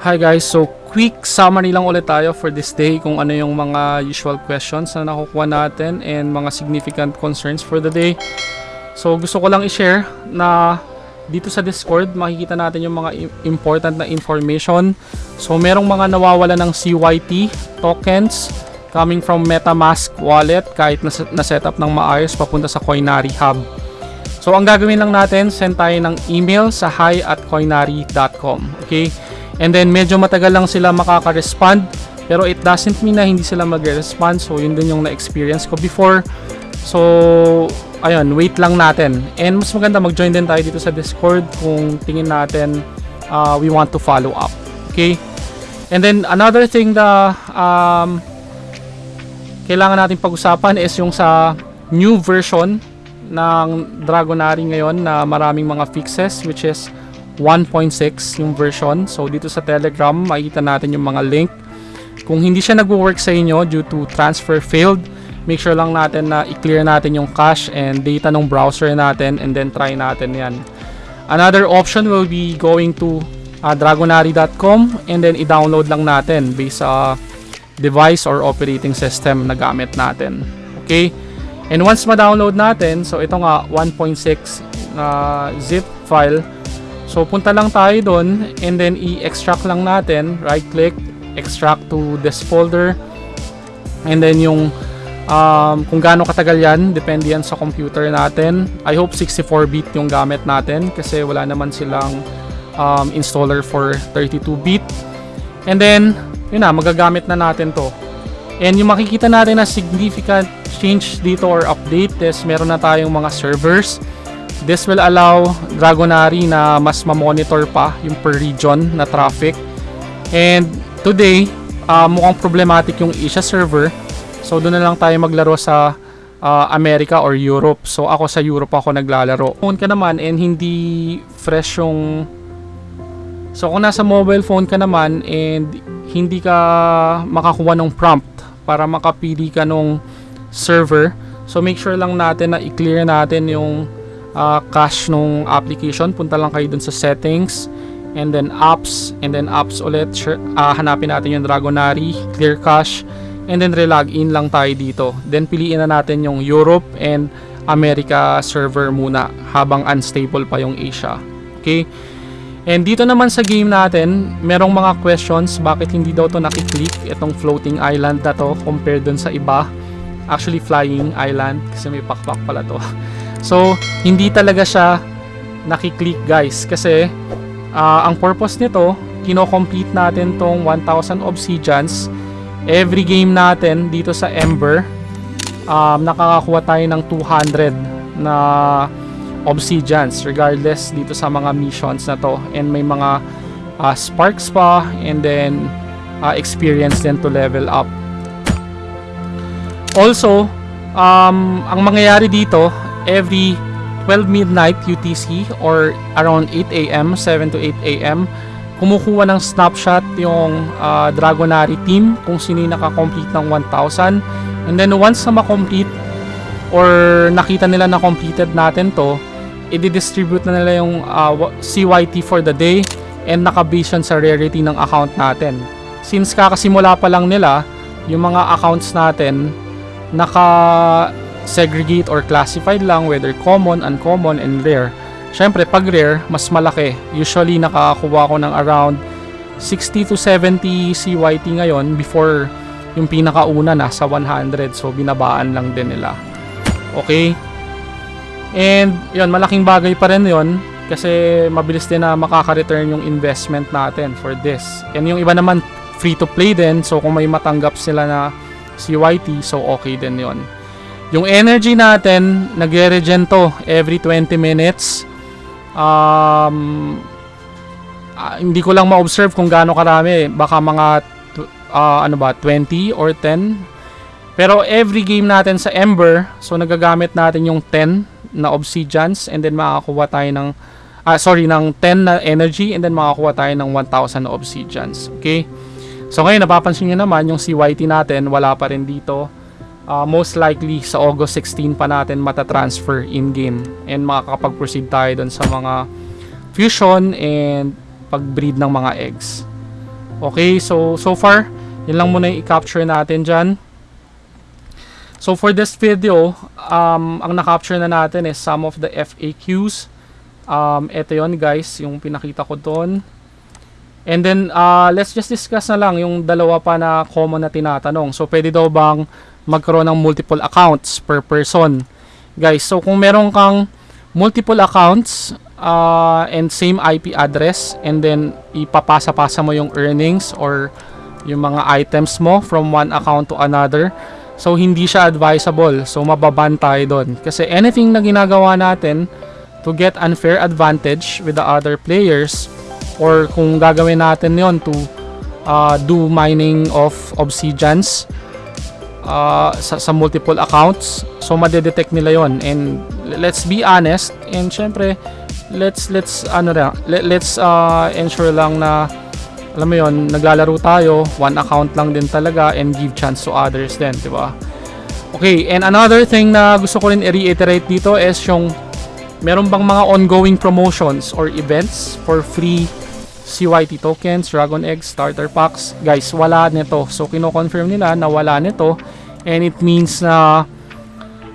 Hi guys, so quick summary lang ulit tayo for this day kung ano yung mga usual questions na nakukuha natin and mga significant concerns for the day. So gusto ko lang i-share na dito sa Discord makikita natin yung mga important na information. So merong mga nawawala ng CYT tokens coming from MetaMask wallet kahit na, na setup ng maayos papunta sa Coinari Hub. So ang gagawin lang natin, send tayo ng email sa hi at coinari.com. Okay? And then medyo matagal lang sila makaka-respond pero it doesn't mean na hindi sila magre-respond. So yun din yung na-experience ko before. So ayun, wait lang natin. And mas maganda mag-join din tayo dito sa Discord kung tingin natin uh, we want to follow up. Okay? And then another thing na um, kailangan natin pag-usapan is yung sa new version ng Dragonary ngayon na maraming mga fixes which is 1.6 yung version. So dito sa Telegram makikita natin yung mga link. Kung hindi siya nagwo-work sa inyo due to transfer failed, make sure lang natin na i-clear natin yung cache and data ng browser natin and then try natin yan. Another option will be going to uh, dragonary.com and then i-download lang natin based sa device or operating system na gamit natin. Okay? And once ma-download natin, so ito nga 1.6 na zip file. So punta lang tayo doon and then i-extract lang natin, right click, extract to this folder. And then yung um, kung gaano katagal yan, depende yan sa computer natin. I hope 64-bit yung gamit natin kasi wala naman silang um, installer for 32-bit. And then, yun na, magagamit na natin to. And yung makikita natin na significant change dito or update is meron na tayong mga servers. This will allow Dragonary na mas ma-monitor pa yung per region na traffic. And today, uh, mukhang problematic yung Asia server. So doon na lang tayo maglaro sa uh, America or Europe. So ako sa Europe ako naglalaro. Phone ka naman and hindi fresh yung So kung nasa mobile phone ka naman and hindi ka makakuha ng prompt para makapili ka nung server, so make sure lang natin na i-clear natin yung uh, cache nung application. Punta lang kayo dun sa settings and then apps and then apps ulit. Sure, uh, hanapin natin yung Dragonary, clear cache and then relog in lang tayo dito. Then piliin na natin yung Europe and America server muna habang unstable pa yung Asia. Okay? And dito naman sa game natin, merong mga questions bakit hindi daw to nakiklik itong floating island na to compared dun sa iba. Actually flying island kasi may pakpak pala to. So, hindi talaga siya nakiklik guys. Kasi uh, ang purpose nito, kino-complete natin tong 1000 obsidians. Every game natin dito sa Ember, um, nakakakuha tayo ng 200 na obsidians regardless dito sa mga missions na to. And may mga uh, sparks pa and then uh, experience din to level up. Also um, ang mangyayari dito every 12 midnight UTC or around 8 a.m. 7 to 8 a.m. kumukuha ng snapshot yung uh, Dragonary team kung sino yung nakakomplete ng 1,000 and then once na makomplete or nakita nila na completed natin to i-distribute na nila yung uh, CYT for the day and nakabase sa rarity ng account natin. Since kakasimula pa lang nila, yung mga accounts natin naka-segregate or classified lang whether common, uncommon, and rare. Siyempre, pag rare, mas malaki. Usually, nakakakuha ko ng around 60 to 70 CYT ngayon before yung pinakauna nasa 100. So, binabaan lang din nila. Okay? And yun, malaking bagay pa rin yun kasi mabilis din na makaka-return yung investment natin for this. And yung iba naman free to play din so kung may matanggap sila na CYT so okay din yon. Yung energy natin nagre-regen to every 20 minutes. Um, uh, hindi ko lang ma-observe kung gaano karami. Baka mga uh, ano ba 20 or 10 pero every game natin sa Ember, so nagagamit natin yung 10 na obsidians and then makakuha tayo ng ah, sorry, ng 10 na energy and then makakuha tayo ng 1,000 na obsidians. Okay? So ngayon, napapansin nyo naman yung CYT natin, wala pa rin dito. Uh, most likely, sa August 16 pa natin matatransfer in-game and makakapag-proceed tayo dun sa mga fusion and pag-breed ng mga eggs. Okay, so so far, yun lang muna yung i-capture natin dyan. So for this video, um, ang na-capture na natin is some of the FAQs. Um, ito yon guys, yung pinakita ko doon. And then, uh, let's just discuss na lang yung dalawa pa na common na tinatanong. So, pwede daw bang magkaroon ng multiple accounts per person? Guys, so kung meron kang multiple accounts uh, and same IP address and then ipapasa-pasa mo yung earnings or yung mga items mo from one account to another, so hindi siya advisable. So, mababan tayo doon. Kasi anything na ginagawa natin to get unfair advantage with the other players or kung gagawin natin yon to uh, do mining of obsidians uh, sa, sa multiple accounts so madedetect nila yon and let's be honest and syempre let's let's ano na let, let's uh, ensure lang na alam mo yon naglalaro tayo one account lang din talaga and give chance to others din di ba okay and another thing na gusto ko rin i-reiterate dito is yung meron bang mga ongoing promotions or events for free CYT tokens, Dragon Eggs, Starter Packs. Guys, wala nito. So, kino-confirm nila na wala nito. And it means na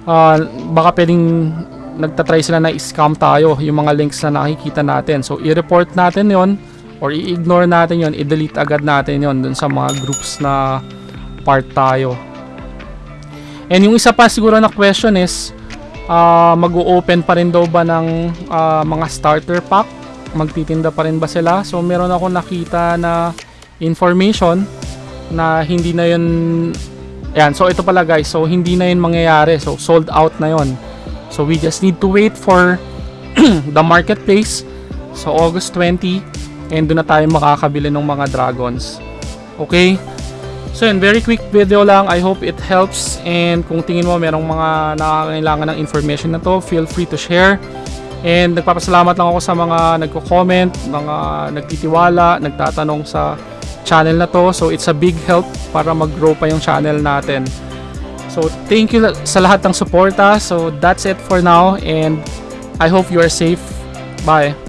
uh, baka pwedeng nagtatry sila na scam tayo yung mga links na nakikita natin. So, i-report natin yon or i-ignore natin yon i-delete agad natin yon dun sa mga groups na part tayo. And yung isa pa siguro na question is, uh, mag-o-open pa rin daw ba ng uh, mga starter pack magtitinda pa rin ba sila so meron ako nakita na information na hindi na yun yan so ito pala guys so hindi na yun mangyayari so sold out na yun so we just need to wait for the marketplace so August 20 and doon na tayo makakabili ng mga dragons okay So yun, very quick video lang. I hope it helps. And kung tingin mo merong mga nakakailangan ng information na to, feel free to share. And nagpapasalamat lang ako sa mga nagko-comment, mga nagtitiwala, nagtatanong sa channel na to. So it's a big help para mag-grow pa yung channel natin. So thank you sa lahat ng suporta. So that's it for now and I hope you are safe. Bye.